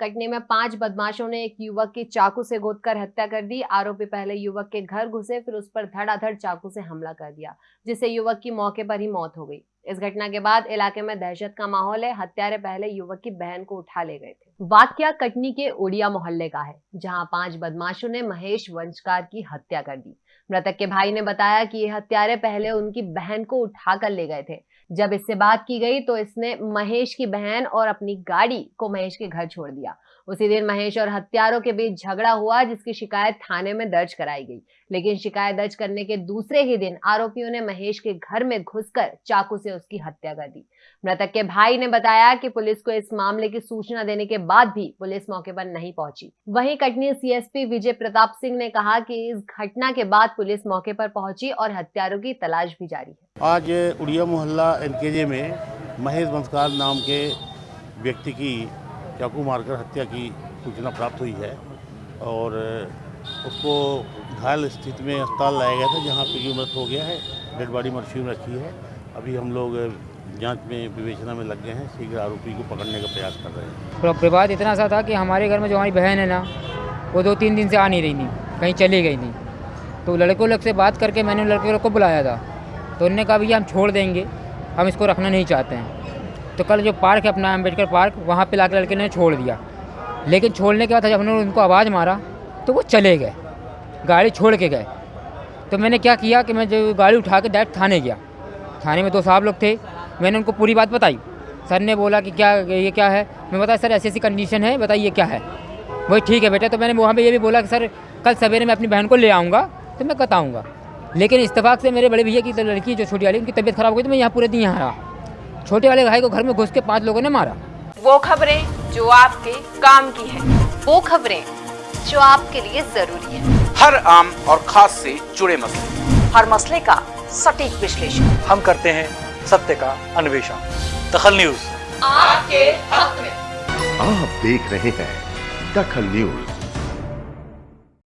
कटनी में पाँच बदमाशों ने एक युवक की चाकू से गोदकर हत्या कर दी। आरोपी पहले युवक के घर घुसे, फिर उस पर धड़ाधड़ चाकू से हमला कर दिया, जिससे युवक की मौके पर ही मौत हो गई। इस घटना के बाद इलाके में दहशत का माहौल है। हत्यारे पहले युवक की बहन को उठा ले गए थे। वाक्य कटनी के ओडिया मोहल्ले का है, जहाँ पाँच बदमाशों ने महेश वंशकार की हत्या कर दी। मृतक के भाई ने बताया कि ये हत्यारे पहले उनकी बहन को उठा कर ले गए थे। जब इससे बात की गई तो इसने महेश की बहन और अपनी गाड़ी को महेश के घर छोड़ दिया। उसी दिन महेश और हत्यारों के बीच झगड़ा हुआ, जिसकी शिकायत थाने में दर्ज कराई गई। लेकिन शिकायत दर्ज करने के दूसरे ही दिन आरोपियों ने महेश के घर में घुसकर चाकू से उसकी हत्या कर दी। मृतक के भाई ने बताया कि पुलिस को इस मामले की सूचना देने के बाद भी पुलिस मौके पर नहीं पहुँची। वहीं कटनी सीएसपी विजय प्रताप सिंह ने कहा कि इस घटना के बाद पुलिस मौके पर पहुँची और हत्यारों की तलाश भी जारी है। आज उड़िया मोहल्ला एनकेजे में महेश बंसकार नाम के व्यक्ति की चाकू मारकर हत्या की सूचना प्राप्त हुई है और उसको घायल स्थिति में अस्पताल लाया गया था, जहाँ पे मृत हो गया है, डेड बॉडी मर्शी में रखी है। अभी हम लोग जाँच में, विवेचना में लग गए हैं, शीघ्र आरोपी को पकड़ने का प्रयास कर रहे हैं। तो विवाद इतना सा था कि हमारे घर में जो हमारी बहन है ना, वो दो तीन दिन से आ नहीं रही थी, कहीं चली गई थी। तो लड़कों लोग से बात करके मैंने लड़के लोग को बुलाया था। तो उन्होंने कहा, भैया, हम छोड़ देंगे। हम इसको रखना नहीं चाहते हैं। तो कल जो पार्क है अपना अंबेडकर पार्क, वहाँ पे लाके लड़के ने छोड़ दिया। लेकिन छोड़ने के बाद जब उन्होंने उनको आवाज़ मारा तो वो चले गए। गाड़ी छोड़ के गए। तो मैंने क्या किया कि मैं जो गाड़ी उठा के डायरेक्ट थाने गया। थाने में दो साहब लोग थे। मैंने उनको पूरी बात बताई। सर ने बोला कि क्या, ये क्या है? मैं बताया, सर ऐसी ऐसी कंडीशन है, बताइए क्या है? वही ठीक है बेटा। तो मैंने वहाँ पर ये भी बोला कि, सर, कल सवेरे मैं अपनी बहन को ले आऊँगा तो मैं बताऊँगा। लेकिन इतफाक से मेरे बड़े भैया की लड़की जो छोटी वाली उनकी तबीयत खराब हो गई तो मैं यहाँ पूरे दिन यहाँ रहा। छोटे वाले भाई को घर में घुस के पाँच लोगों ने मारा। वो खबरें जो आपके काम की है वो खबरें जो आपके लिए ज़रूरी है। हर आम और खास से जुड़े मसले। हर मसले का सटीक विश्लेषण। हम करते हैं सत्य का अन्वेषण। दखल न्यूज़। आपके हक में। आप देख रहे हैं दखल न्यूज़।